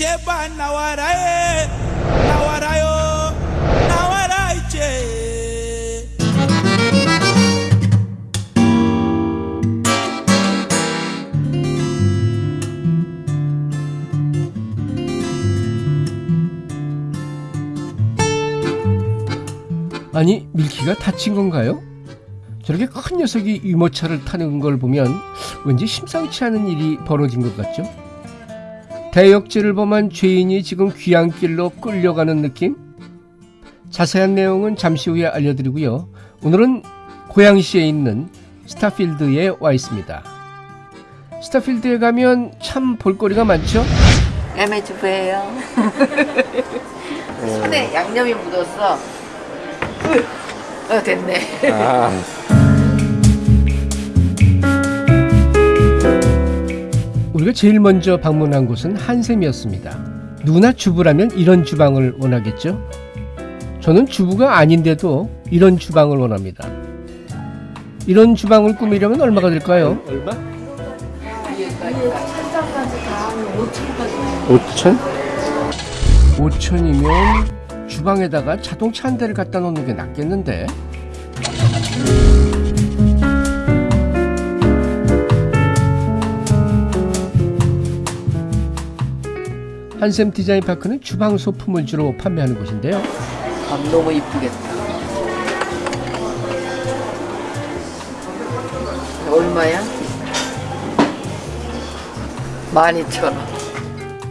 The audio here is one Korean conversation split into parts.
제발 나와라 해 나와라요 나와라 이제 아니 밀키가 다친 건가요? 저렇게 큰 녀석이 유모차를 타는 걸 보면 왠지 심상치 않은 일이 벌어진 것 같죠? 대역죄를 범한 죄인이 지금 귀향길로 끌려가는 느낌? 자세한 내용은 잠시 후에 알려드리고요. 오늘은 고양시에 있는 스타필드에 와 있습니다. 스타필드에 가면 참 볼거리가 많죠? 애매주부예요. 손에 양념이 묻었어. 으, 어 됐네. 우리가 제일 먼저 방문한 곳은 한샘이었습니다. 누구나 주부라면 이런 주방을 원하겠죠? 저는 주부가 아닌데도 이런 주방을 원합니다. 이런 주방을 꾸미려면 얼마가 들까요? 얼마? 5천? 5천이면 주방에다가 자동차 한 대를 갖다 놓는 게 낫겠는데? 한샘 디자인 파크는 주방 소품을 주로 판매하는 곳인데요. 아, 너무 이쁘겠다. 얼마야? 12,000원.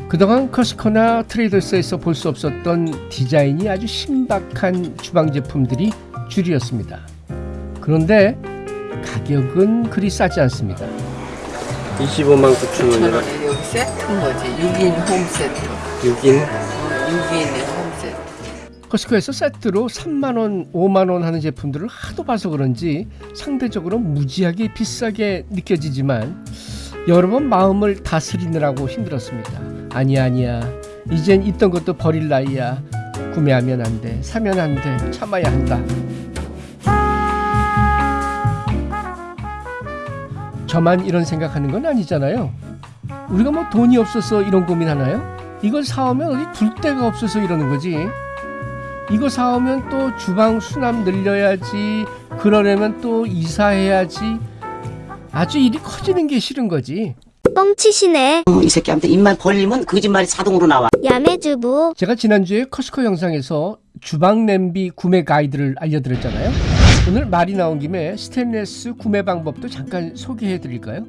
그동안 커스코나 트레이더스에서 볼 수 없었던 디자인이 아주 신박한 주방 제품들이 줄이었습니다. 그런데 가격은 그리 싸지 않습니다. 25만 9천 원이라 1,000원에 여기 세트인 거지. 6인 홈 세트. 6인 6인의 홈 세트. 커스코에서 세트로 3만 원, 5만 원 하는 제품들을 하도 봐서 그런지 상대적으로 무지하게 비싸게 느껴지지만 여러 번 마음을 다스리느라고 힘들었습니다. 아니야 아니야 이젠 있던 것도 버릴 나이야 구매하면 안돼 사면 안돼 참아야 한다. 저만 이런 생각하는 건 아니잖아요. 우리가 뭐 돈이 없어서 이런 고민하나요? 이걸 사오면 어디 둘 데가 없어서 이러는 거지. 이거 사오면 또 주방 수납 늘려야지 그러려면 또 이사해야지 아주 일이 커지는 게 싫은 거지 뻥치시네. 어, 이 새끼한테 입만 벌리면 거짓말이 자동으로 나와. 야매주부. 제가 지난주에 커스코 영상에서 주방 냄비 구매 가이드를 알려드렸잖아요 오늘 말이 나온 김에 스테인레스 구매 방법도 잠깐 소개해 드릴까요?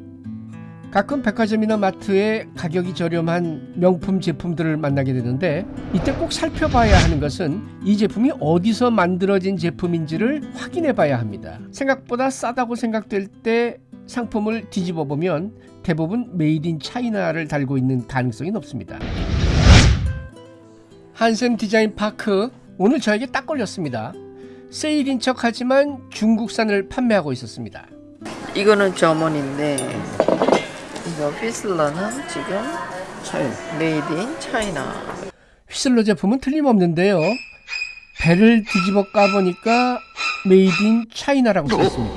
가끔 백화점이나 마트에 가격이 저렴한 명품 제품들을 만나게 되는데 이때 꼭 살펴봐야 하는 것은 이 제품이 어디서 만들어진 제품인지를 확인해 봐야 합니다. 생각보다 싸다고 생각될 때 상품을 뒤집어 보면 대부분 made in China를 달고 있는 가능성이 높습니다. 한샘 디자인 파크 오늘 저에게 딱 걸렸습니다. 세일인 척하지만 중국산을 판매하고 있었습니다. 이거는 점원인데 이거 휘슬러는 지금 차이 made in China. 휘슬러 제품은 틀림없는데요. 배를 뒤집어 까보니까 made in China라고 써 있습니다.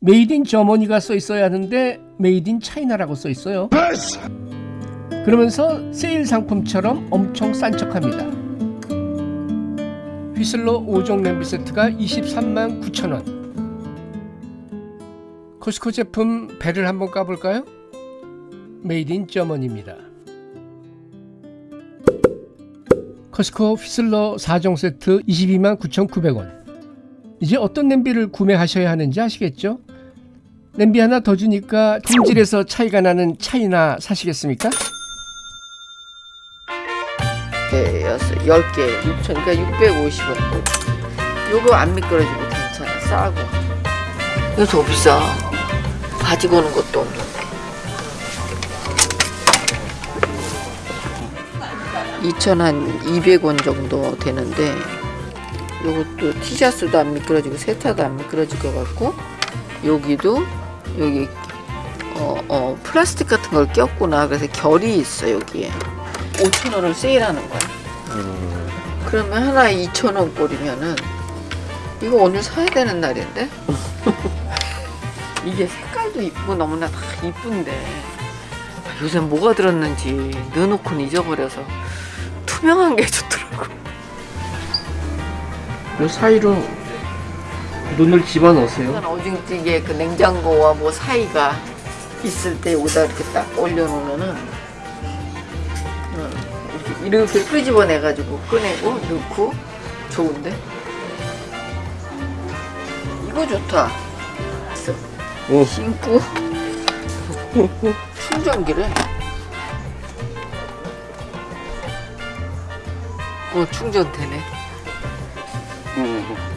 made in Germany가 써 있어야 하는데 made in China라고 써 있어요. 그러면서 세일 상품처럼 엄청 싼 척합니다. 휘슬러 5종 냄비 세트가 23만 9천 원. 코스코 제품 배를 한번 까볼까요? made in Germany입니다. 코스코 휘슬러 4종 세트 22만 9,900원. 이제 어떤 냄비를 구매하셔야 하는지 아시겠죠? 냄비 하나 더 주니까 품질에서 차이가 나는 차이나 사시겠습니까? 개 여섯 10개 6천 그러니까 650원. 요거 안 미끄러지고 괜찮아. 싸고. 이거 더 비싸 가지고 오는 것도 없는데. 2천 한 200원 정도 되는데 요것도 티셔츠도 안 미끄러지고 세타도 안 미끄러질 것 같고 여기도 여기 어, 어, 플라스틱 같은 걸 꼈구나. 그래서 결이 있어 여기에 5천 원을 세일하는 거야 그러면 하나에 2천 원 꼴이면은 이거 오늘 사야 되는 날인데 이게 색깔도 이쁘고 너무나 다 이쁜데 요새 뭐가 들었는지 넣어놓고는 잊어버려서 투명한 게 좋더라고. 그 사이로 눈을 집어넣으세요. 오징찌개 그 냉장고와 뭐 사이가 있을 때 여기다 이렇게 딱 올려놓으면은 어, 이렇게, 끄집어내가지고 꺼내고 넣고 좋은데 이거 좋다 오. 신고 충전기를 어 충전되네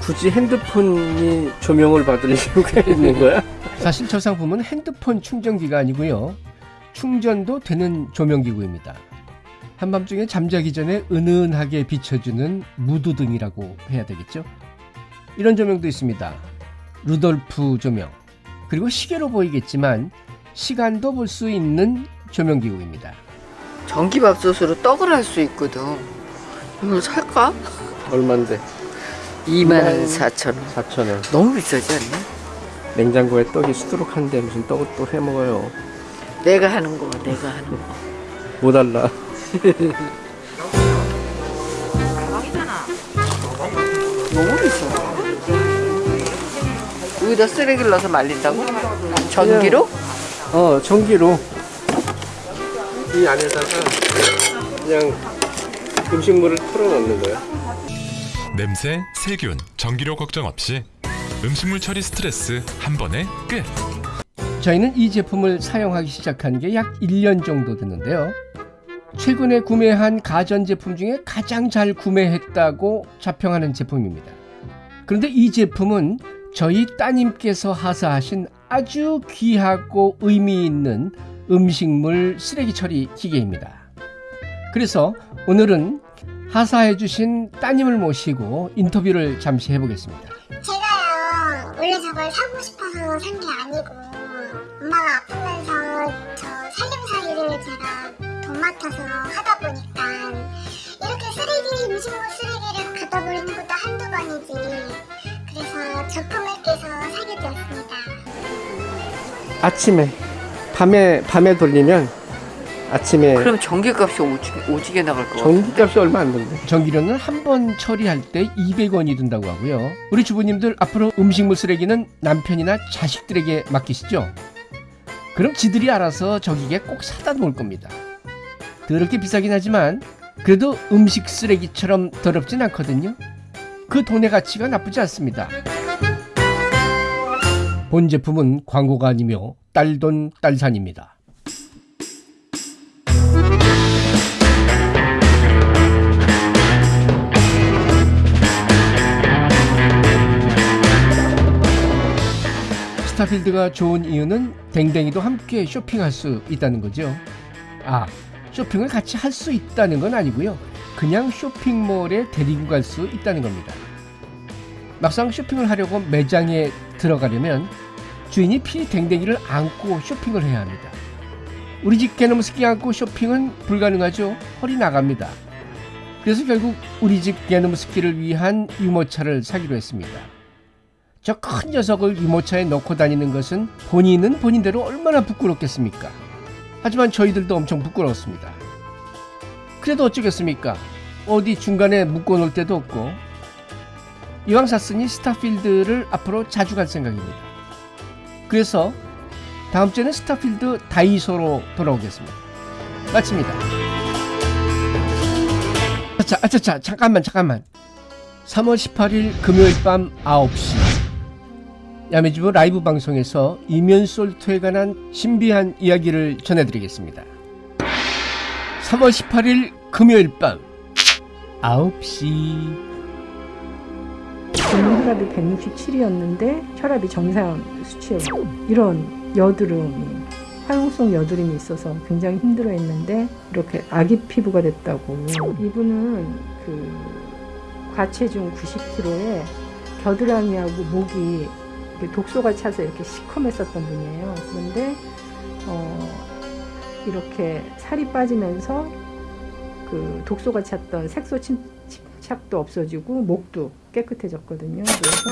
굳이 핸드폰이 조명을 받을 이유가 있는 거야? 사실 저 상품은 핸드폰 충전기가 아니고요. 충전도 되는 조명기구입니다. 한밤중에 잠자기 전에 은은하게 비춰주는 무드등이라고 해야 되겠죠? 이런 조명도 있습니다. 루돌프 조명. 그리고 시계로 보이겠지만 시간도 볼 수 있는 조명기구입니다. 전기밥솥으로 떡을 할 수 있거든 이걸 살까? 얼만데? 24,000원 4,000원. 너무 비싸지 않나? 냉장고에 떡이 수두룩한데 무슨 떡을 또 해먹어요. 내가 하는 거 내가 하는 거뭐 달라. 너무 비싸 여기다 쓰레기를 넣어서 말린다고? 전기로? 어, 전기로 이 안에다가 그냥 음식물을 털어 넣는 거야. 냄새, 세균, 전기료 걱정 없이 음식물 처리 스트레스 한 번에 끝. 저희는 이 제품을 사용하기 시작한 게 약 1년 정도 됐는데요. 최근에 구매한 가전제품 중에 가장 잘 구매했다고 자평하는 제품입니다. 그런데 이 제품은 저희 따님께서 하사하신 아주 귀하고 의미 있는 음식물 쓰레기 처리 기계입니다. 그래서 오늘은 하사해 주신 따님을 모시고 인터뷰를 잠시 해보겠습니다. 제가요 원래 저걸 사고 싶어서 산 게 아니고 엄마가 아프면서 저 살림살이를 제가 도맡아서 하다 보니까 이렇게 쓰레기 음식물 쓰레기를 갖다 버리는 것도 한두 번이지 그래서 적금을 깨서 사게 되었습니다 아침에 밤에 밤에 돌리면 아침에 그럼 전기값이 오지게, 오지게 나갈 것 같아 전기값이 얼마 안 든대. 전기료는 한 번 처리할 때 200원이 든다고 하고요. 우리 주부님들 앞으로 음식물 쓰레기는 남편이나 자식들에게 맡기시죠. 그럼 지들이 알아서 저기게 꼭 사다 놓을 겁니다. 더럽게 비싸긴 하지만 그래도 음식 쓰레기처럼 더럽진 않거든요. 그 돈의 가치가 나쁘지 않습니다. 본 제품은 광고가 아니며 딸돈 딸산입니다. 스타필드가 좋은 이유는 댕댕이도 함께 쇼핑할 수 있다는 거죠. 아, 쇼핑을 같이 할 수 있다는 건 아니고요. 그냥 쇼핑몰에 데리고 갈 수 있다는 겁니다. 막상 쇼핑을 하려고 매장에 들어가려면 주인이 필히 댕댕이를 안고 쇼핑을 해야 합니다. 우리 집 개놈 스키 안고 쇼핑은 불가능하죠. 허리 나갑니다. 그래서 결국 우리 집 개놈 스키를 위한 유모차를 사기로 했습니다. 저 큰 녀석을 유모차에 넣고 다니는 것은 본인은 본인대로 얼마나 부끄럽겠습니까? 하지만 저희들도 엄청 부끄러웠습니다. 그래도 어쩌겠습니까? 어디 중간에 묶어놓을 데도 없고 이왕 샀으니 스타필드를 앞으로 자주 갈 생각입니다. 그래서 다음 주에는 스타필드 다이소로 돌아오겠습니다. 마칩니다. 자, 자, 자, 잠깐만, 잠깐만. 3월 18일 금요일 밤 9시 야매주부 라이브 방송에서 이면솔트에 관한 신비한 이야기를 전해드리겠습니다. 3월 18일 금요일 밤 9시. 균 혈압이 167이었는데 혈압이 정상 수치였고 이런 여드름이 활용성 여드름이 있어서 굉장히 힘들어했는데 이렇게 아기 피부가 됐다고. 이분은 그 과체중 90kg에 겨드랑이하고 목이 독소가 차서 이렇게 시커맸었던 분이에요. 그런데 어, 이렇게 살이 빠지면서 그 독소가 찼던 색소 침, 침착도 없어지고 목도 깨끗해졌거든요. 그래서